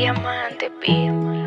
diamante, pima.